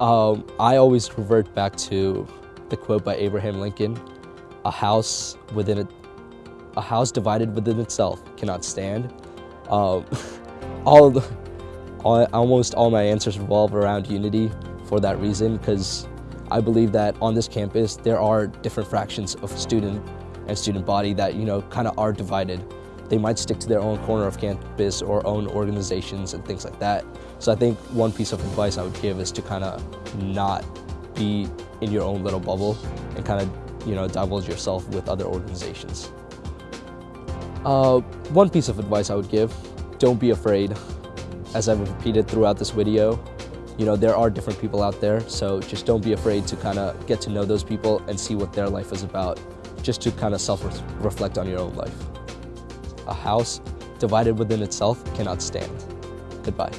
Um, I always revert back to the quote by Abraham Lincoln: "A house within it, a house divided within itself cannot stand." Um, all, the, all, almost all my answers revolve around unity for that reason, because I believe that on this campus there are different fractions of student and student body that you know kind of are divided. They might stick to their own corner of campus or own organizations and things like that. So I think one piece of advice I would give is to kind of not be in your own little bubble and kind of you know divulge yourself with other organizations. Uh, one piece of advice I would give, don't be afraid. As I've repeated throughout this video, you know, there are different people out there, so just don't be afraid to kind of get to know those people and see what their life is about, just to kind of self-reflect on your own life. A house divided within itself cannot stand. Goodbye.